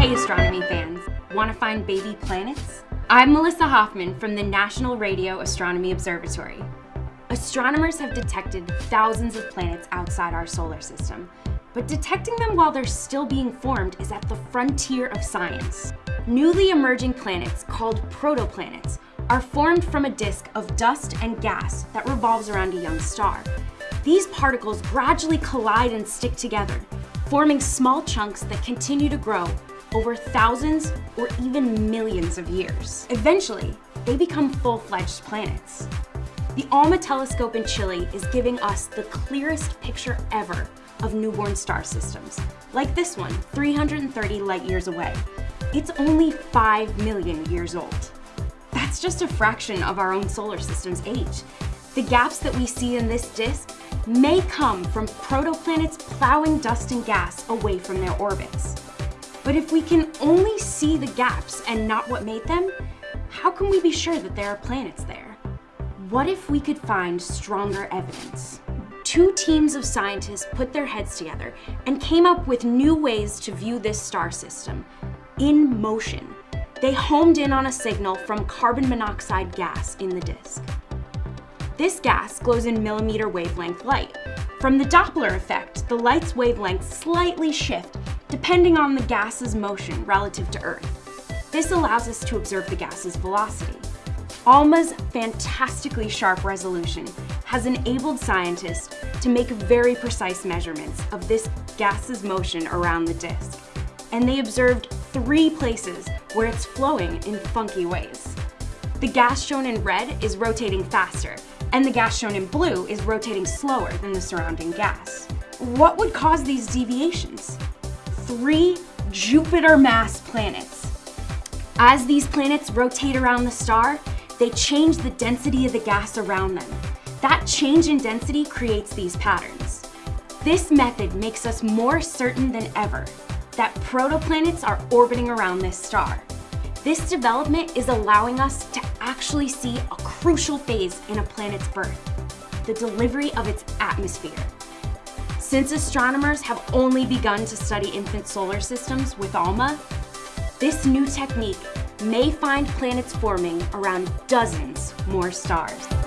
Hey astronomy fans, want to find baby planets? I'm Melissa Hoffman from the National Radio Astronomy Observatory. Astronomers have detected thousands of planets outside our solar system, but detecting them while they're still being formed is at the frontier of science. Newly emerging planets, called protoplanets, are formed from a disk of dust and gas that revolves around a young star. These particles gradually collide and stick together, forming small chunks that continue to grow over thousands or even millions of years. Eventually, they become full-fledged planets. The ALMA telescope in Chile is giving us the clearest picture ever of newborn star systems, like this one, 330 light years away. It's only 5 million years old. That's just a fraction of our own solar system's age. The gaps that we see in this disk may come from protoplanets plowing dust and gas away from their orbits. But if we can only see the gaps and not what made them, how can we be sure that there are planets there? What if we could find stronger evidence? Two teams of scientists put their heads together and came up with new ways to view this star system in motion. They homed in on a signal from carbon monoxide gas in the disk. This gas glows in millimeter wavelength light. From the Doppler effect, the light's wavelengths slightly shift depending on the gas's motion relative to Earth. This allows us to observe the gas's velocity. ALMA's fantastically sharp resolution has enabled scientists to make very precise measurements of this gas's motion around the disk. And they observed three places where it's flowing in funky ways. The gas shown in red is rotating faster, and the gas shown in blue is rotating slower than the surrounding gas. What would cause these deviations? Three Jupiter mass planets. As these planets rotate around the star, they change the density of the gas around them. That change in density creates these patterns. This method makes us more certain than ever that protoplanets are orbiting around this star. This development is allowing us to actually see a crucial phase in a planet's birth, the delivery of its atmosphere. Since astronomers have only begun to study infant solar systems with ALMA, this new technique may find planets forming around dozens more stars.